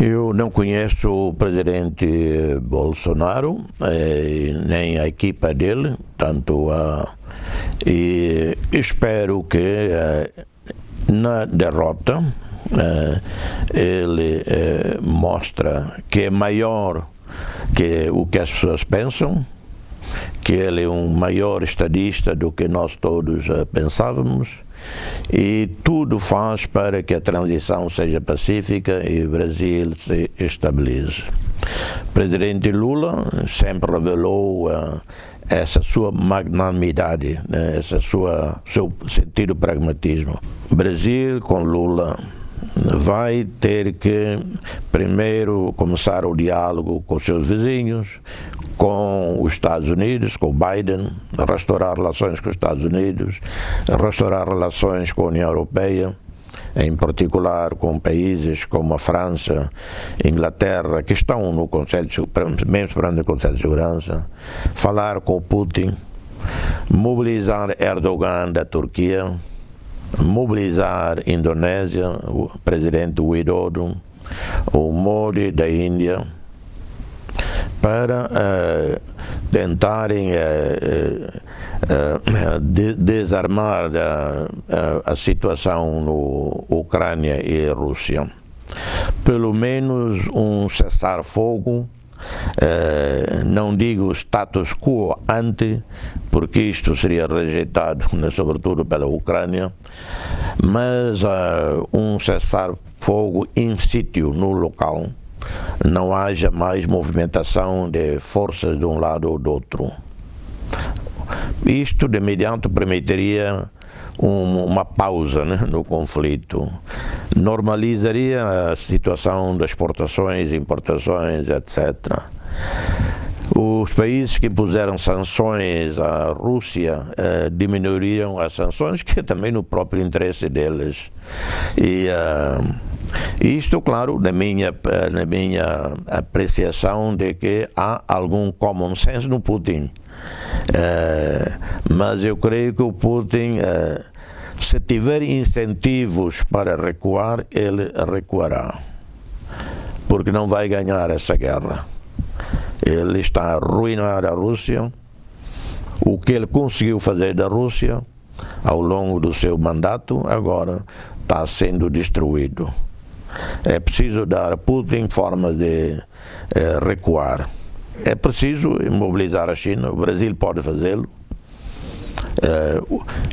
Eu não conheço o presidente Bolsonaro, eh, nem a equipa dele, tanto a. E espero que eh, na derrota eh, ele mostra que é maior que o que as pessoas pensam, que ele é um maior estadista do que nós todos pensávamos e tudo faz para que a transição seja pacífica e o Brasil se estabilize. O presidente Lula sempre revelou uh, essa sua magnanimidade, né, sua seu sentido pragmatismo. O Brasil com Lula vai ter que primeiro começar o diálogo com seus vizinhos, com os Estados Unidos, com Biden, restaurar relações com os Estados Unidos, restaurar relações com a União Europeia, em particular com países como a França, Inglaterra, que estão no Conselho, mesmo esperando o Conselho de Segurança, falar com Putin, mobilizar Erdogan da Turquia, mobilizar Indonésia, o presidente Widodo, o Modi da Índia, para uh, tentarem uh, uh, de desarmar a situação no Ucrânia e Rússia. Pelo menos um cessar-fogo não digo status quo ante, porque isto seria rejeitado, né, sobretudo pela Ucrânia, mas um cessar-fogo in situ no local, não haja mais movimentação de forças de um lado ou do outro. Isto de imediato permitiria um, uma pausa né, no conflito, normalizaria a situação das exportações, importações, etc. Os países que impuseram sanções à Rússia eh, diminuiriam as sanções, que é também no próprio interesse deles. E uh, isto, claro, na minha, na minha apreciação de que há algum common sense no Putin. Uh, mas eu creio que o Putin, uh, se tiver incentivos para recuar, ele recuará. Porque não vai ganhar essa guerra. Ele está a arruinar a Rússia. O que ele conseguiu fazer da Rússia ao longo do seu mandato, agora está sendo destruído. É preciso dar a Putin formas de eh, recuar. É preciso mobilizar a China, o Brasil pode fazê-lo. Eh,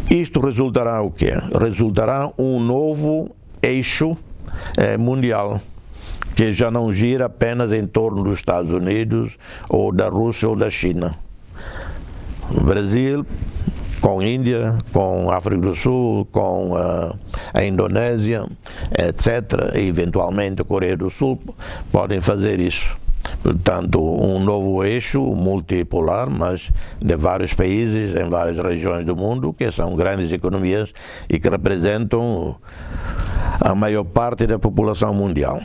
isto resultará o quê? Resultará um novo eixo eh, mundial que já não gira apenas em torno dos Estados Unidos ou da Rússia ou da China. O Brasil com a Índia, com a África do Sul, com uh, a Indonésia, etc., e eventualmente a Coreia do Sul, podem fazer isso. Portanto, um novo eixo multipolar, mas de vários países, em várias regiões do mundo, que são grandes economias e que representam a maior parte da população mundial.